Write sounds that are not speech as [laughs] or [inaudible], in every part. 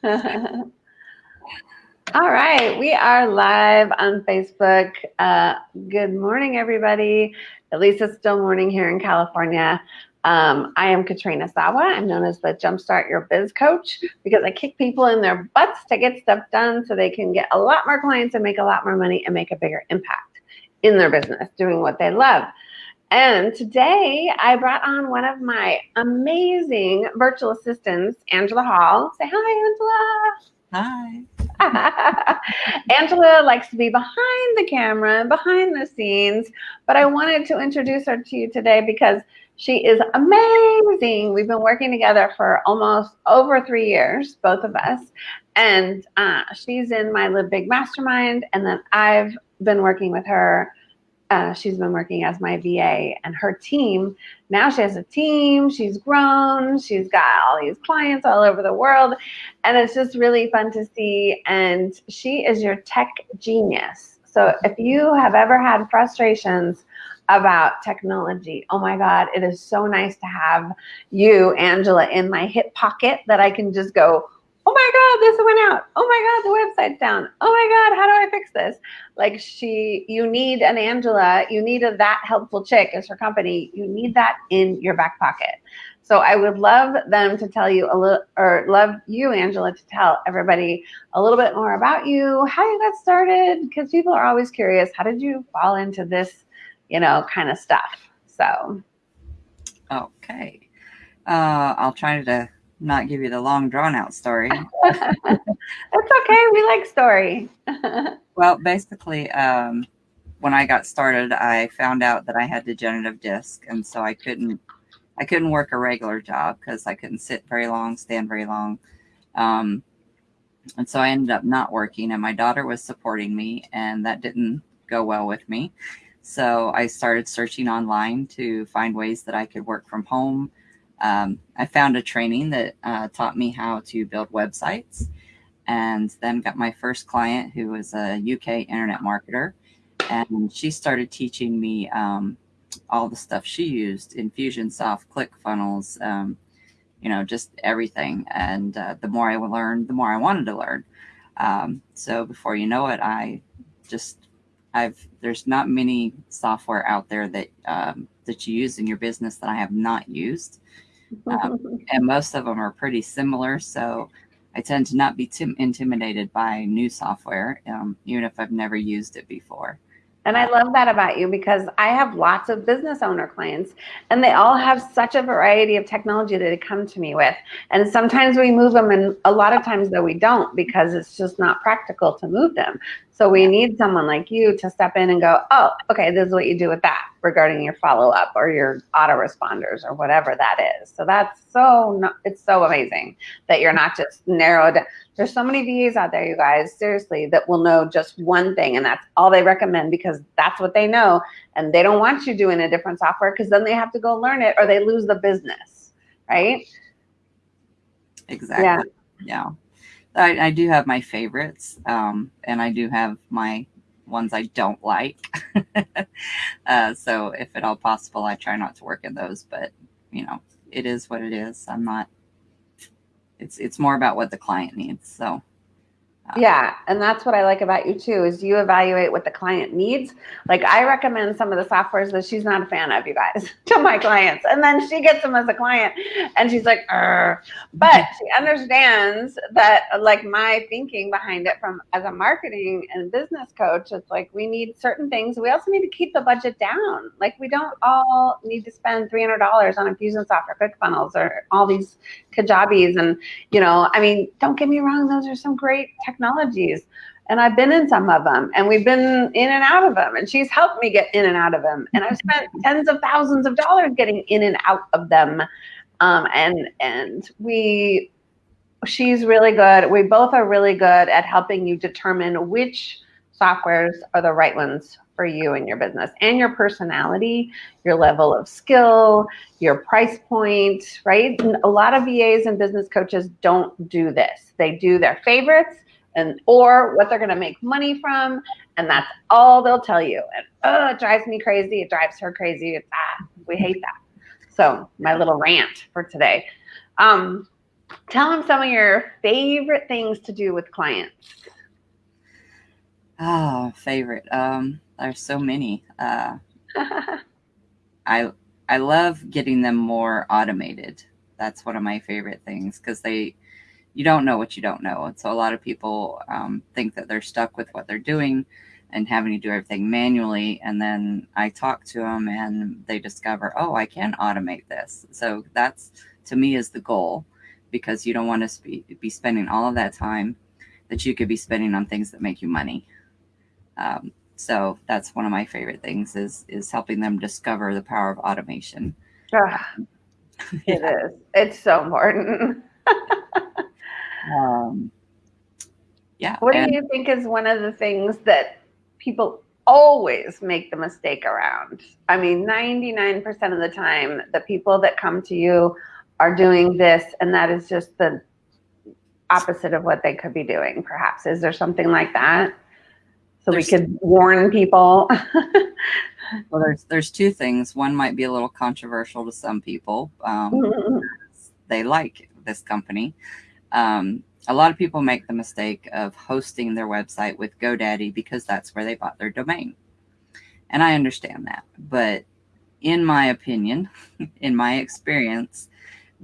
[laughs] All right, we are live on Facebook. Uh, good morning, everybody. At least it's still morning here in California. Um, I am Katrina Sawa. I'm known as the Jumpstart Your Biz Coach because I kick people in their butts to get stuff done so they can get a lot more clients and make a lot more money and make a bigger impact in their business doing what they love. And today I brought on one of my amazing virtual assistants, Angela Hall. Say hi, Angela. Hi. [laughs] Angela likes to be behind the camera and behind the scenes, but I wanted to introduce her to you today because she is amazing. We've been working together for almost over three years, both of us. And uh, she's in my Live Big Mastermind, and then I've been working with her uh, she's been working as my VA and her team. Now she has a team. She's grown. She's got all these clients all over the world. And it's just really fun to see. And she is your tech genius. So if you have ever had frustrations about technology, oh my God, it is so nice to have you, Angela, in my hip pocket that I can just go, oh my God, this went out. Oh my God, the website's down. Oh my God, how do I fix this? Like she, you need an Angela, you need a that helpful chick as her company. You need that in your back pocket. So I would love them to tell you a little, or love you, Angela, to tell everybody a little bit more about you, how you got started, because people are always curious. How did you fall into this, you know, kind of stuff? So. Okay. Uh, I'll try to not give you the long drawn out story. [laughs] That's okay. We like story. [laughs] well, basically, um, when I got started, I found out that I had degenerative disc, and so I couldn't, I couldn't work a regular job because I couldn't sit very long, stand very long, um, and so I ended up not working. And my daughter was supporting me, and that didn't go well with me. So I started searching online to find ways that I could work from home um, I found a training that uh, taught me how to build websites and then got my first client who was a UK internet marketer. And she started teaching me um, all the stuff she used Infusionsoft, ClickFunnels, um, you know, just everything. And uh, the more I learned, the more I wanted to learn. Um, so before you know it, I just, I've, there's not many software out there that, um, that you use in your business that I have not used. Um, [laughs] and most of them are pretty similar. So I tend to not be tim- intimidated by new software, um, even if I've never used it before. And I love that about you because I have lots of business owner clients and they all have such a variety of technology that they come to me with. And sometimes we move them and a lot of times though we don't because it's just not practical to move them. So we need someone like you to step in and go, oh, okay, this is what you do with that regarding your follow up or your autoresponders or whatever that is. So that's so, it's so amazing that you're not just narrowed. There's so many VAs out there, you guys, seriously, that will know just one thing and that's all they recommend because that's what they know. And they don't want you doing a different software because then they have to go learn it or they lose the business, right? Exactly. Yeah. yeah. I, I do have my favorites, um, and I do have my ones I don't like. [laughs] uh, so if at all possible, I try not to work in those, but you know, it is what it is. I'm not, it's, it's more about what the client needs. So yeah, and that's what I like about you too is you evaluate what the client needs. Like I recommend some of the softwares that she's not a fan of, you guys, [laughs] to my clients, and then she gets them as a client, and she's like, Arr. but she understands that like my thinking behind it from as a marketing and business coach. It's like we need certain things. We also need to keep the budget down. Like we don't all need to spend three hundred dollars on Infusionsoft or ClickFunnels or all these Kajabis, and you know, I mean, don't get me wrong, those are some great tech technologies. And I've been in some of them and we've been in and out of them. And she's helped me get in and out of them. And I've spent tens of thousands of dollars getting in and out of them. Um, and and we she's really good. We both are really good at helping you determine which softwares are the right ones for you and your business and your personality, your level of skill, your price point, right? And a lot of VAs and business coaches don't do this. They do their favorites and or what they're going to make money from and that's all they'll tell you and oh it drives me crazy it drives her crazy it's, ah, we hate that so my little rant for today um, tell them some of your favorite things to do with clients. Oh, favorite. Um, there's so many. Uh, [laughs] I I love getting them more automated. That's one of my favorite things because they you don't know what you don't know. And so a lot of people um, think that they're stuck with what they're doing and having to do everything manually. And then I talk to them and they discover, oh, I can automate this. So that's to me is the goal because you don't want to be, be spending all of that time that you could be spending on things that make you money. Um, so that's one of my favorite things is is helping them discover the power of automation. Ah, it [laughs] yeah. is. It's so important. [laughs] um, yeah. What and, do you think is one of the things that people always make the mistake around? I mean, 99% of the time, the people that come to you are doing this, and that is just the opposite of what they could be doing, perhaps. Is there something like that? So there's, we could warn people. [laughs] well, there's there's two things. One might be a little controversial to some people. Um, mm-hmm. They like this company. Um, a lot of people make the mistake of hosting their website with GoDaddy because that's where they bought their domain. And I understand that. But in my opinion, [laughs] in my experience,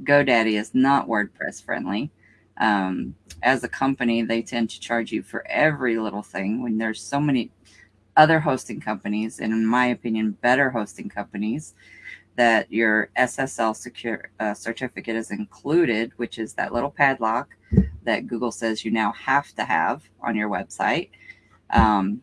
GoDaddy is not WordPress friendly. Um, as a company, they tend to charge you for every little thing when there's so many other hosting companies, and in my opinion, better hosting companies that your SSL secure uh, certificate is included, which is that little padlock that Google says you now have to have on your website. Um,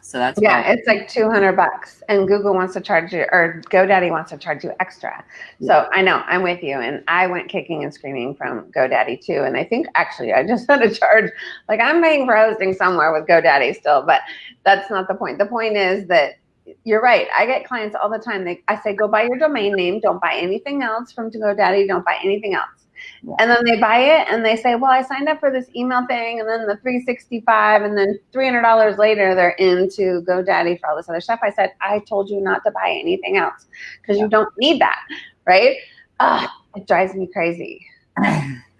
so that's yeah, it's like 200 bucks and Google wants to charge you or GoDaddy wants to charge you extra. Yeah. So I know I'm with you. And I went kicking and screaming from GoDaddy too. And I think actually I just [laughs] had to charge, like I'm paying for hosting somewhere with GoDaddy still, but that's not the point. The point is that you're right. I get clients all the time. They, I say, go buy your domain name. Don't buy anything else from GoDaddy. Don't buy anything else. Yeah. And then they buy it and they say, well, I signed up for this email thing and then the 365 and then $300 later they're into GoDaddy for all this other stuff. I said, I told you not to buy anything else because yeah. you don't need that, right? Ugh, it drives me crazy. [laughs]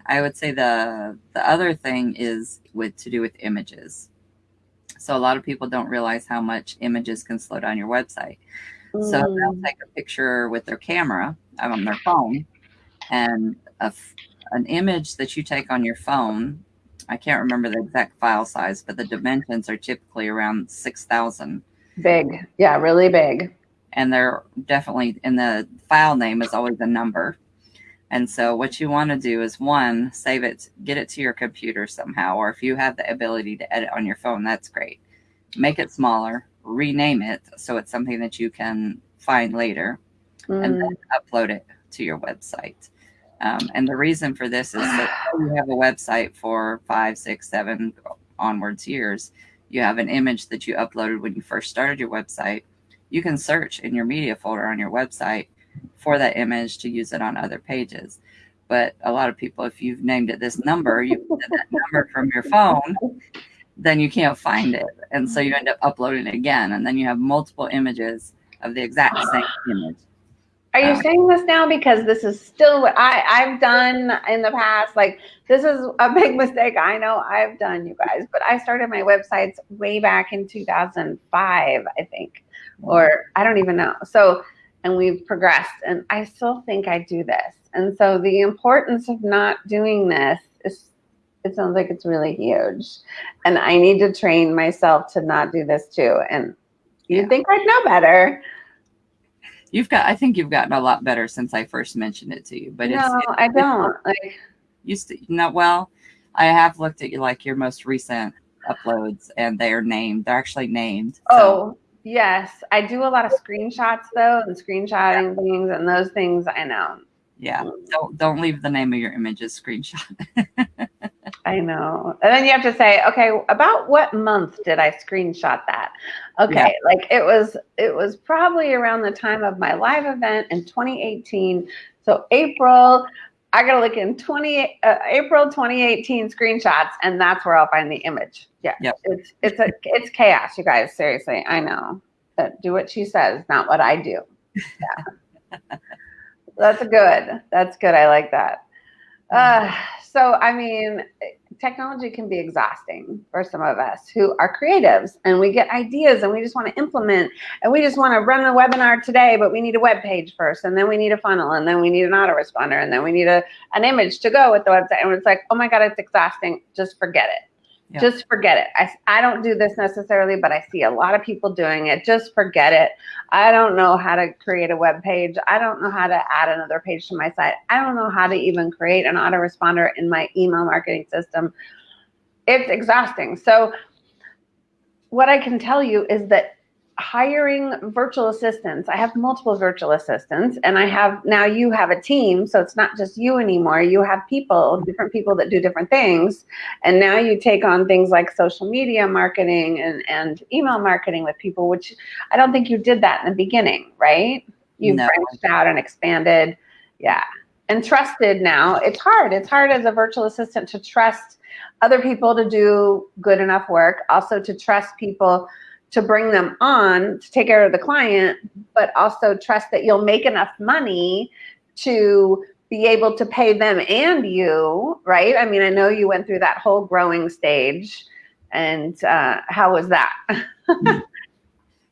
I would say the the other thing is with to do with images. So a lot of people don't realize how much images can slow down your website. Mm. So they'll take a picture with their camera on their phone and a, an image that you take on your phone, I can't remember the exact file size, but the dimensions are typically around 6,000. Big. Yeah, really big. And they're definitely in the file name is always a number. And so what you want to do is one, save it, get it to your computer somehow, or if you have the ability to edit on your phone, that's great. Make it smaller, rename it so it's something that you can find later, mm. and then upload it to your website. Um, and the reason for this is that you have a website for five, six, seven onwards years. You have an image that you uploaded when you first started your website. You can search in your media folder on your website for that image to use it on other pages. But a lot of people, if you've named it this number, you put that number from your phone, then you can't find it. And so you end up uploading it again. And then you have multiple images of the exact same image. Are you uh, saying this now because this is still what I, I've done in the past? Like, this is a big mistake I know I've done, you guys, but I started my websites way back in 2005, I think, or I don't even know. So, and we've progressed, and I still think I do this. And so, the importance of not doing this is, it sounds like it's really huge. And I need to train myself to not do this too. And you yeah. think I'd know better You've got, I think you've gotten a lot better since I first mentioned it to you. But no, it's, I don't. Like, used to not well. I have looked at you like your most recent uploads, and they are named. They're actually named. So. Oh. Yes, I do a lot of screenshots though, and screenshotting yeah. things, and those things I know. Yeah, mm. don't don't leave the name of your images screenshot. [laughs] I know. And then you have to say, okay, about what month did I screenshot that? Okay, yeah. like it was it was probably around the time of my live event in 2018. So April, I gotta look in 20 uh, April 2018 screenshots, and that's where I'll find the image. Yeah, it's it's a it's chaos, you guys. Seriously, I know. But do what she says, not what I do. Yeah, [laughs] that's good. That's good. I like that. Uh, so, I mean, technology can be exhausting for some of us who are creatives and we get ideas and we just want to implement and we just want to run a webinar today, but we need a web page first and then we need a funnel and then we need an autoresponder and then we need a, an image to go with the website. And it's like, oh my God, it's exhausting. Just forget it. Yeah. Just forget it. I, I don't do this necessarily, but I see a lot of people doing it. Just forget it. I don't know how to create a web page. I don't know how to add another page to my site. I don't know how to even create an autoresponder in my email marketing system. It's exhausting. So what I can tell you is that hiring virtual assistants. I have multiple virtual assistants and I have now you have a team. So it's not just you anymore. You have people, different people that do different things. And now you take on things like social media marketing and, and email marketing with people, which I don't think you did that in the beginning, right? You no. branched out and expanded. Yeah. And trusted now. It's hard. It's hard as a virtual assistant to trust other people to do good enough work. Also to trust people to bring them on to take care of the client, but also trust that you'll make enough money to be able to pay them and you, right? I mean, I know you went through that whole growing stage. And uh, how was that? [laughs] [laughs]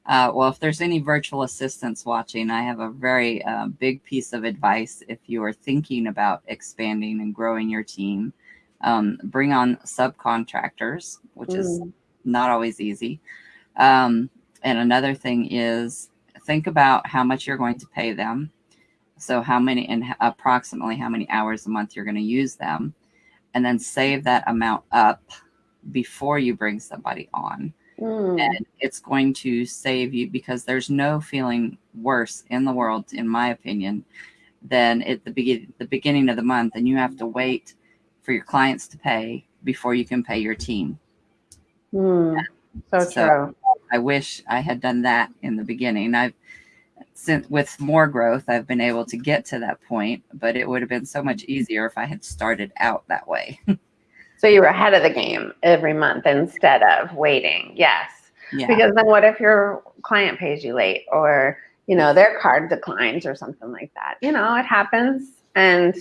uh, well, if there's any virtual assistants watching, I have a very uh, big piece of advice. If you are thinking about expanding and growing your team, um, bring on subcontractors, which mm. is not always easy. Um, and another thing is think about how much you're going to pay them. So how many and approximately how many hours a month you're going to use them and then save that amount up before you bring somebody on. Mm. And it's going to save you because there's no feeling worse in the world, in my opinion, than at the, be- the beginning of the month and you have to wait for your clients to pay before you can pay your team. Mm. So, so true. I wish I had done that in the beginning. I've since with more growth, I've been able to get to that point, but it would have been so much easier if I had started out that way. [laughs] so you were ahead of the game every month instead of waiting. Yes. Yeah. Because then what if your client pays you late or, you know, their card declines or something like that? You know, it happens. And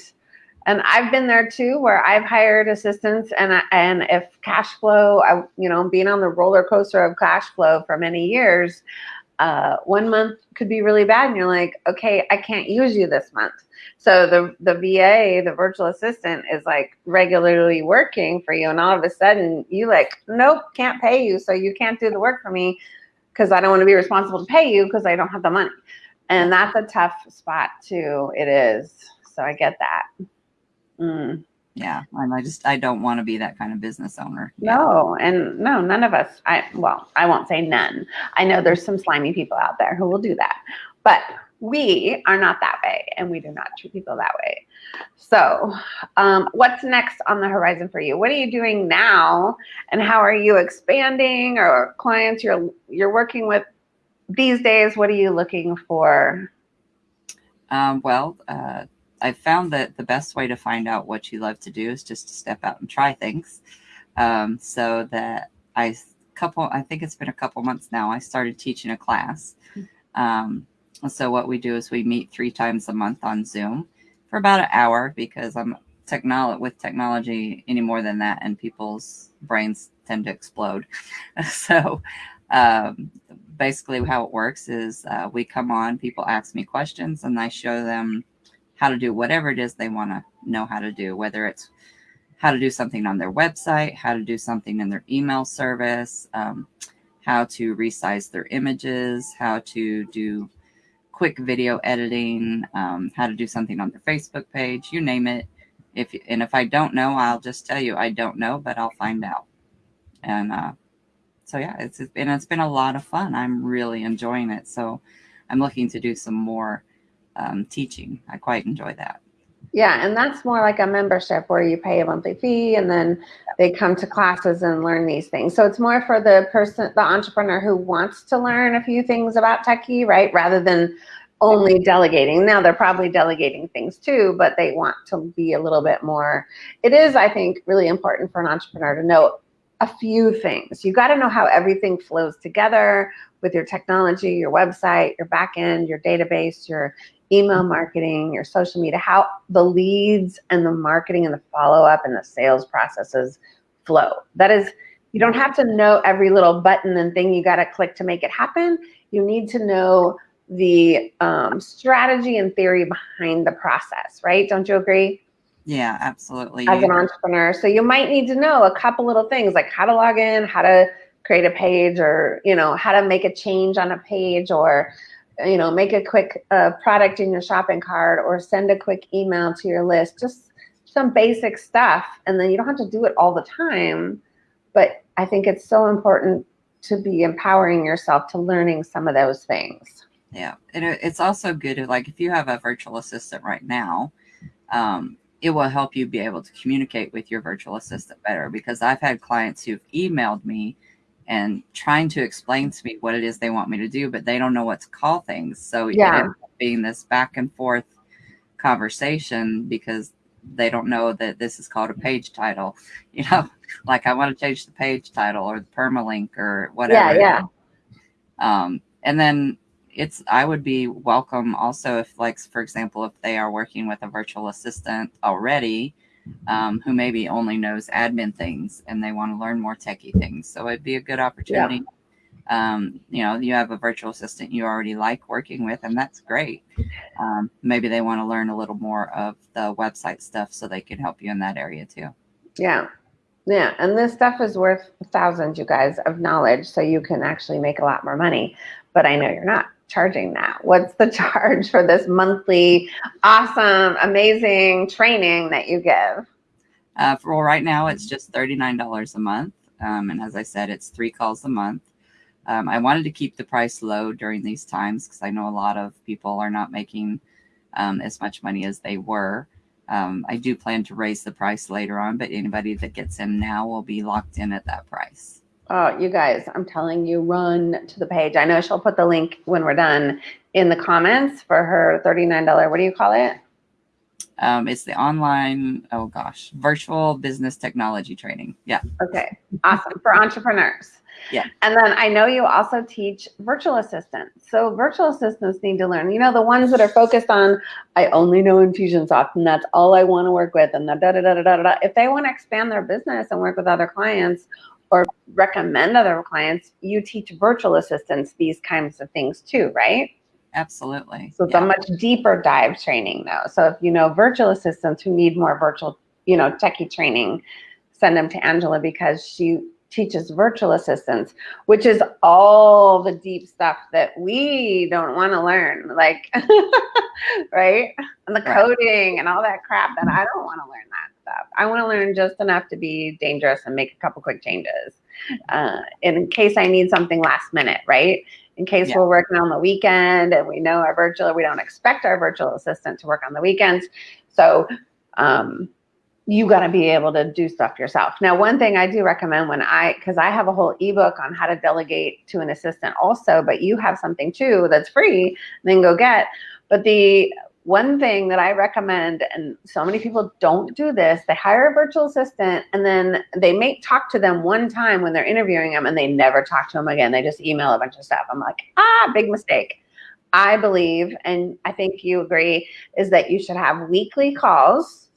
and I've been there too, where I've hired assistants, and and if cash flow, I, you know, being on the roller coaster of cash flow for many years, uh, one month could be really bad, and you're like, okay, I can't use you this month. So the the VA, the virtual assistant, is like regularly working for you, and all of a sudden you like, nope, can't pay you, so you can't do the work for me because I don't want to be responsible to pay you because I don't have the money, and that's a tough spot too. It is. So I get that. Mm. Yeah, and I just I don't want to be that kind of business owner. No, and no, none of us. I well, I won't say none. I know there's some slimy people out there who will do that, but we are not that way, and we do not treat people that way. So, um, what's next on the horizon for you? What are you doing now, and how are you expanding, or clients you're you're working with these days? What are you looking for? Um, well. Uh, I found that the best way to find out what you love to do is just to step out and try things. Um, so that I couple, I think it's been a couple months now. I started teaching a class. Um, so what we do is we meet three times a month on Zoom for about an hour because I'm technology with technology any more than that, and people's brains tend to explode. [laughs] so um, basically, how it works is uh, we come on, people ask me questions, and I show them how to do whatever it is they want to know how to do, whether it's how to do something on their website, how to do something in their email service, um, how to resize their images, how to do quick video editing, um, how to do something on their Facebook page, you name it. If and if I don't know, I'll just tell you I don't know, but I'll find out. And uh, so yeah, it's and it's been a lot of fun. I'm really enjoying it. So I'm looking to do some more um, teaching. I quite enjoy that. Yeah, and that's more like a membership where you pay a monthly fee and then they come to classes and learn these things. So it's more for the person, the entrepreneur who wants to learn a few things about techie, right? Rather than only delegating. Now they're probably delegating things too, but they want to be a little bit more. It is, I think, really important for an entrepreneur to know a few things. You got to know how everything flows together with your technology, your website, your backend, your database, your email marketing, your social media, how the leads and the marketing and the follow up and the sales processes flow. That is, you don't have to know every little button and thing you got to click to make it happen. You need to know the um, strategy and theory behind the process, right? Don't you agree? Yeah, absolutely. As an entrepreneur. So you might need to know a couple little things like how to log in, how to create a page or, you know, how to make a change on a page or, you know, make a quick uh, product in your shopping cart or send a quick email to your list, just some basic stuff. And then you don't have to do it all the time. But I think it's so important to be empowering yourself to learning some of those things. Yeah. And it's also good to, like, if you have a virtual assistant right now, um, it will help you be able to communicate with your virtual assistant better because I've had clients who've emailed me and trying to explain to me what it is they want me to do, but they don't know what to call things. So yeah. it ends up being this back and forth conversation because they don't know that this is called a page title. [laughs] You know, like I want to change the page title or the permalink or whatever. Yeah, yeah. Um, and then it's I would be welcome also if like for example if they are working with a virtual assistant already um, who maybe only knows admin things and they want to learn more techie things. So it'd be a good opportunity. Yeah. Um, you know, you have a virtual assistant you already like working with, and that's great. Um, maybe they want to learn a little more of the website stuff so they can help you in that area too. Yeah. Yeah. And this stuff is worth thousands, you guys, of knowledge. So you can actually make a lot more money. But I know you're not charging that? What's the [laughs] charge for this monthly awesome, amazing training that you give? Uh, for well, right now, it's just $39 a month. Um, and as I said, it's three calls a month. Um, I wanted to keep the price low during these times because I know a lot of people are not making um, as much money as they were. Um, I do plan to raise the price later on, but anybody that gets in now will be locked in at that price. Oh, you guys, I'm telling you, run to the page. I know she'll put the link when we're done in the comments for her $39. What do you call it? Um, it's the online, oh gosh, virtual business technology training. Yeah. Okay. Awesome. For entrepreneurs. Yeah. And then I know you also teach virtual assistants. So virtual assistants need to learn, you know, the ones that are focused on, I only know Infusionsoft and that's all I want to work with and the da da da da da da. If they want to expand their business and work with other clients or recommend other clients, you teach virtual assistants these kinds of things too, right? Absolutely. So it's yeah. a much deeper dive training though. So if you know virtual assistants who need more virtual, you know, techie training, send them to Angela because she teaches virtual assistants, which is all the deep stuff that we don't want to learn, like, [laughs] right? And the coding and all that crap that I don't want to learn that I want to learn just enough to be dangerous and make a couple quick changes uh, in case I need something last minute, right? In case yeah. we're working on the weekend and we know our virtual, we don't expect our virtual assistant to work on the weekends. So, um, you got to be able to do stuff yourself. Now, one thing I do recommend when I, because I have a whole ebook on how to delegate to an assistant also, but you have something too that's free, then go get. But the one thing that I recommend, and so many people don't do this, they hire a virtual assistant and then they may talk to them one time when they're interviewing them and they never talk to them again. They just email a bunch of stuff. I'm like, ah, big mistake. I believe, and I think you agree, is that you should have weekly calls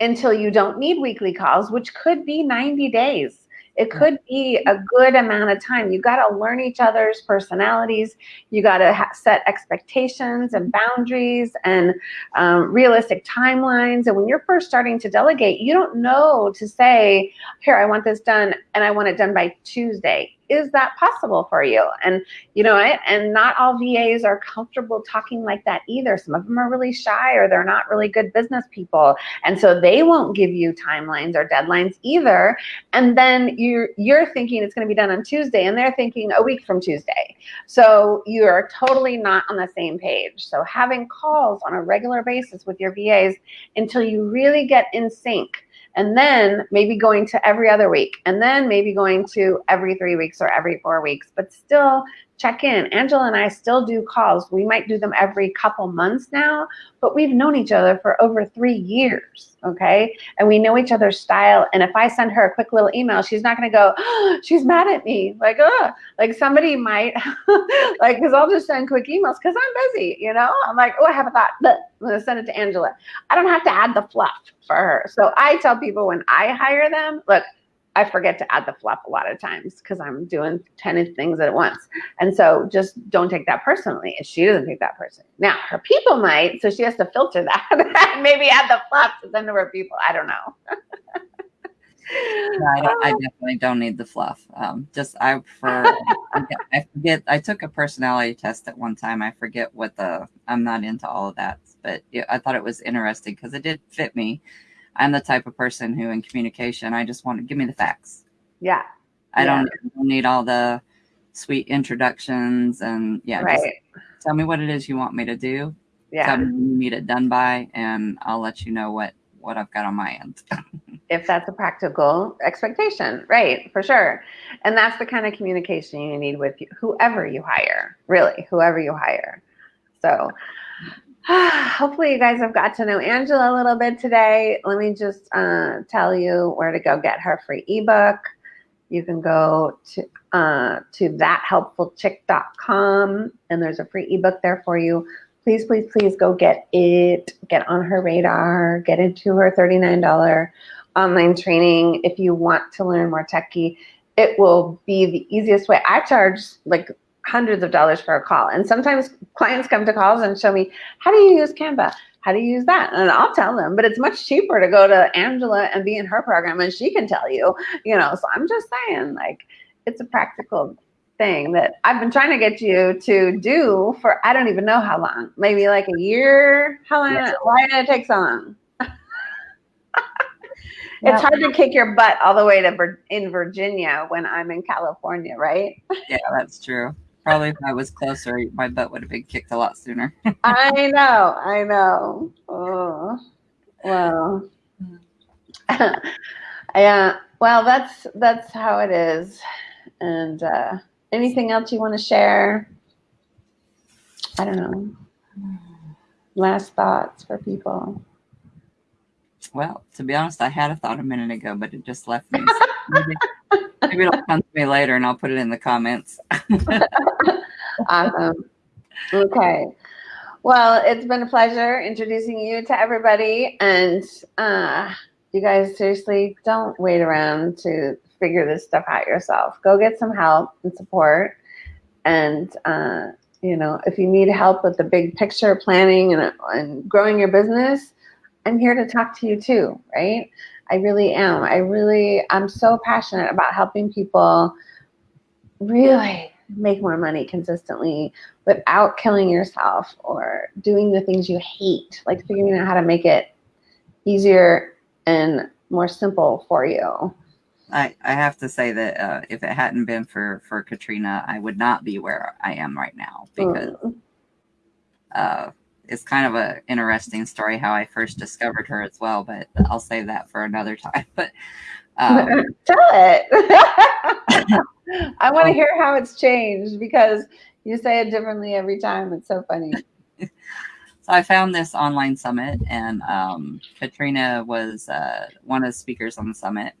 until you don't need weekly calls, which could be 90 days. It could be a good amount of time. You got to learn each other's personalities. You got to set expectations and boundaries and um, realistic timelines. And when you're first starting to delegate, you don't know to say, here, I want this done and I want it done by Tuesday is that possible for you? And you know, it, and not all VAs are comfortable talking like that either. Some of them are really shy or they're not really good business people. And so they won't give you timelines or deadlines either. And then you're you're thinking it's going to be done on Tuesday and they're thinking a week from Tuesday. So you are totally not on the same page. So having calls on a regular basis with your VAs until you really get in sync and then maybe going to every other week, and then maybe going to every three weeks or every four weeks, but still check in. Angela and I still do calls. We might do them every couple months now, but we've known each other for over three years, okay? And we know each other's style. And if I send her a quick little email, she's not gonna go, oh, [gasps] she's mad at me. Like, oh, like somebody might, [laughs] like, because I'll just send quick emails because I'm busy, you know? I'm like, oh, I have a thought. I'm gonna send it to Angela. I don't have to add the fluff for her. So I tell people when I hire them, look, I forget to add the fluff a lot of times because I'm doing 10 things at once. And so just don't take that personally if she doesn't take that personally. Now, her people might, so she has to filter [laughs] that. Maybe add the fluff to send to her people. I don't know. no, I, I, definitely don't need the fluff. Um, just I prefer. [laughs] I forget. I took a personality test at one time. I forget what the. I'm not into all of that, but I thought it was interesting because it did fit me. I'm the type of person who, in communication, I just want to give me the facts. Yeah. I yeah. don't, need all the sweet introductions and yeah. Right. tell me what it is you want me to do. Yeah. Tell me you need it done by, and I'll let you know what what I've got on my end. [laughs] if that's a practical expectation, right? For sure. And that's the kind of communication you need with whoever you hire, really, whoever you hire. So [sighs] hopefully you guys have got to know Angela a little bit today. Let me just uh, tell you where to go get her free ebook. You can go to uh, to thathelpfulchick.com and there's a free ebook there for you. Please, please, please go get it. Get on her radar. Get into her $39 online training. If you want to learn more techie, it will be the easiest way. I charge like hundreds of dollars for a call. And sometimes clients come to calls and show me, how do you use Canva? How do you use that? And I'll tell them, but it's much cheaper to go to Angela and be in her program and she can tell you, you know, so I'm just saying like, it's a practical thing that I've been trying to get you to do for, I don't even know how long, maybe like a year. How long, yes. why did it take so long? [laughs] it's hard to kick your butt all the way to in Virginia when I'm in California, right? Yeah, that's true. Probably if I was closer, my butt would have been kicked a lot sooner. [laughs] I know, I know. Oh, well, [laughs] yeah. Well, that's that's how it is. And uh, anything else you want to share? I don't know. Last thoughts for people. Well, to be honest, I had a thought a minute ago, but it just left me. [laughs] maybe, it'll come to me later and I'll put it in the comments. [laughs] awesome. Okay. Well, it's been a pleasure introducing you to everybody. And uh, you guys seriously don't wait around to figure this stuff out yourself. Go get some help and support. And, uh, you know, if you need help with the big picture planning and, and growing your business, I'm here to talk to you too, right? I really am. I really, I'm so passionate about helping people really make more money consistently without killing yourself or doing the things you hate, like figuring out how to make it easier and more simple for you. I, I have to say that uh, if it hadn't been for, for Katrina, I would not be where I am right now because mm. uh, it's kind of an interesting story how I first discovered her as well, but I'll save that for another [laughs] time. But um, [laughs] tell it. [laughs] I want to hear how it's changed because you say it differently every time. It's so funny. so I found this online summit, and um, Katrina was uh, one of the speakers on the summit.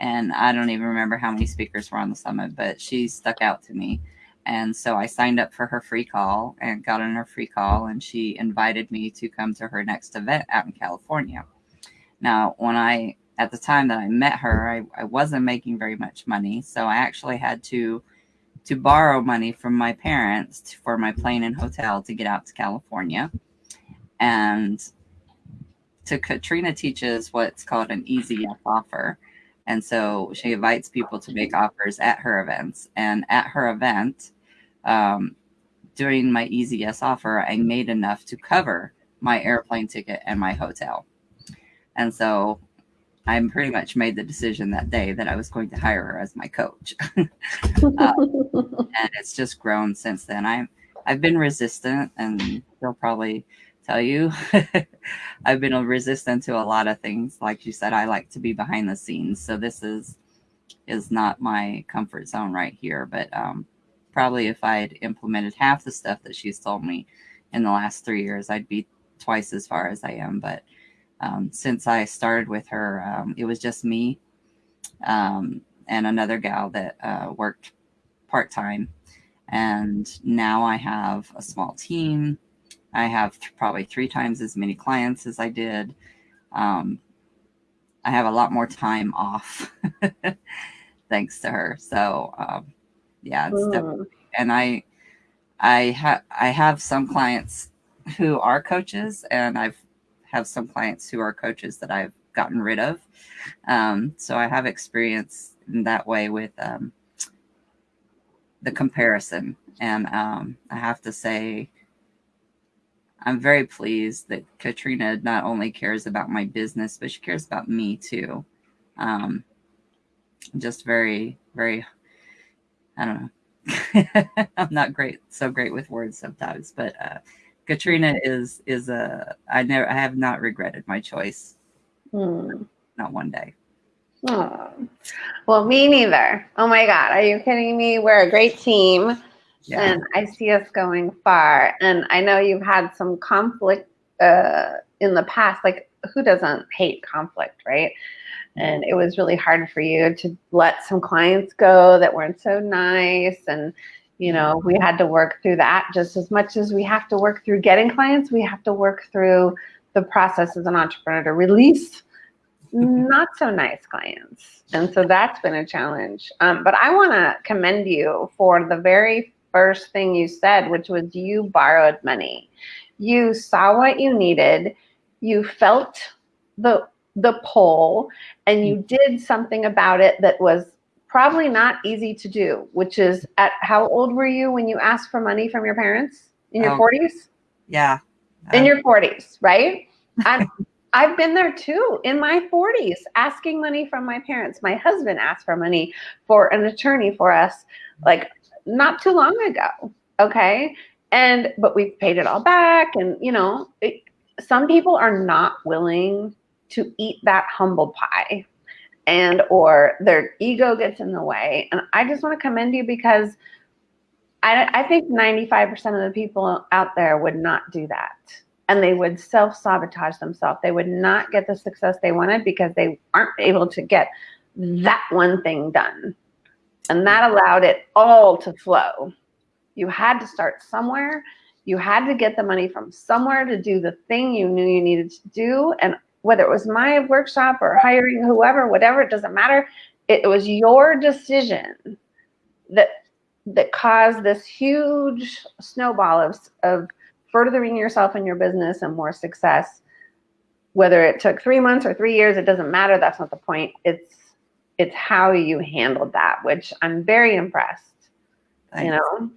And I don't even remember how many speakers were on the summit, but she stuck out to me. And so I signed up for her free call and got on her free call, and she invited me to come to her next event out in California. Now, when I, at the time that I met her, I, I wasn't making very much money. So I actually had to, to borrow money from my parents for my plane and hotel to get out to California. And to Katrina teaches what's called an easy offer. And so she invites people to make offers at her events. And at her event, um, during my Easy Yes offer, I made enough to cover my airplane ticket and my hotel. And so I pretty much made the decision that day that I was going to hire her as my coach. [laughs] uh, and it's just grown since then. I'm I've been resistant, and they'll probably tell you [laughs] I've been resistant to a lot of things. Like you said, I like to be behind the scenes, so this is is not my comfort zone right here. But um, probably if I had implemented half the stuff that she's told me in the last three years, I'd be twice as far as I am. But um, since I started with her, um, it was just me um, and another gal that uh, worked part time. And now I have a small team. I have th- probably three times as many clients as I did. Um, I have a lot more time off [laughs] thanks to her. So, um, yeah, it's definitely, and I, I have, I have some clients who are coaches and I've have some clients who are coaches that I've gotten rid of. Um, so I have experience in that way with, um, the comparison. And, um, I have to say, I'm very pleased that Katrina not only cares about my business, but she cares about me too. Um, just very, very, I don't know. [laughs] I'm not great, so great with words sometimes, but uh, Katrina is is a. I never, I have not regretted my choice. Hmm. Not one day. Oh. Well, me neither. Oh my God, are you kidding me? We're a great team. Yeah. And I see us going far. And I know you've had some conflict uh, in the past. Like, who doesn't hate conflict, right? And it was really hard for you to let some clients go that weren't so nice. And, you know, we had to work through that just as much as we have to work through getting clients, we have to work through the process as an entrepreneur to release not so nice clients. And so that's been a challenge. Um, but I want to commend you for the very first thing you said, which was you borrowed money. You saw what you needed, you felt the the poll and you did something about it that was probably not easy to do, which is at how old were you when you asked for money from your parents? In your um, 40s? Yeah. In um, your 40s, right? I'm [laughs] I've been there too in my 40s, asking money from my parents. My husband asked for money for an attorney for us. Like not too long ago. Okay. And, but we've paid it all back. And, you know, it, some people are not willing to eat that humble pie and, or their ego gets in the way. And I just want to commend you because I, I think 95% of the people out there would not do that and they would self sabotage themselves. They would not get the success they wanted because they aren't able to get that one thing done. And that allowed it all to flow. You had to start somewhere. You had to get the money from somewhere to do the thing you knew you needed to do. And whether it was my workshop or hiring whoever, whatever, it doesn't matter. It was your decision that that caused this huge snowball of, of furthering yourself in your business and more success. Whether it took three months or three years, it doesn't matter. That's not the point. It's it's how you handled that, which I'm very impressed. Thanks. You know.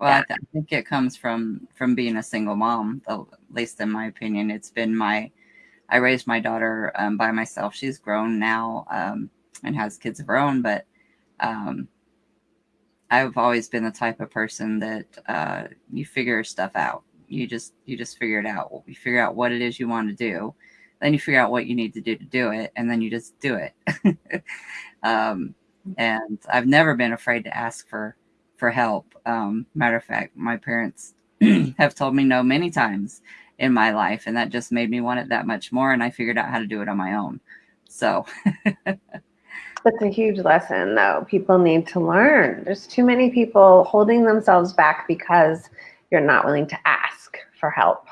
Well, yeah. I, th- I, think it comes from from being a single mom. At least in my opinion, it's been my. I raised my daughter um, by myself. She's grown now um, and has kids of her own, but um, I've always been the type of person that uh, you figure stuff out. You just you just figure it out. You figure out what it is you want to do, then you figure out what you need to do to do it and then you just do it [laughs] um, and i've never been afraid to ask for for help um, matter of fact my parents [clears throat] have told me no many times in my life and that just made me want it that much more and i figured out how to do it on my own so [laughs] that's a huge lesson though people need to learn there's too many people holding themselves back because you're not willing to ask for help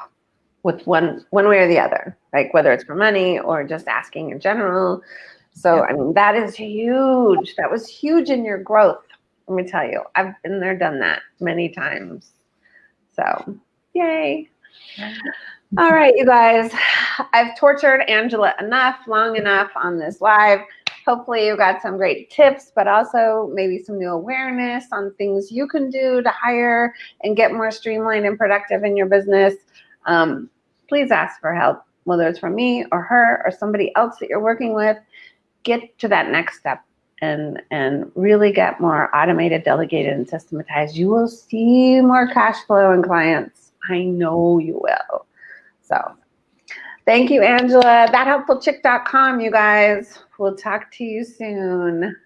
with one one way or the other, like whether it's for money or just asking in general. So I mean that is huge. That was huge in your growth. Let me tell you, I've been there, done that many times. So yay. All right, you guys. I've tortured Angela enough, long enough on this live. Hopefully you got some great tips, but also maybe some new awareness on things you can do to hire and get more streamlined and productive in your business. Um, please ask for help, whether it's from me or her or somebody else that you're working with. Get to that next step and and really get more automated, delegated, and systematized. You will see more cash flow and clients. I know you will. So thank you, Angela. ThatHelpfulChick.com, you guys. We'll talk to you soon.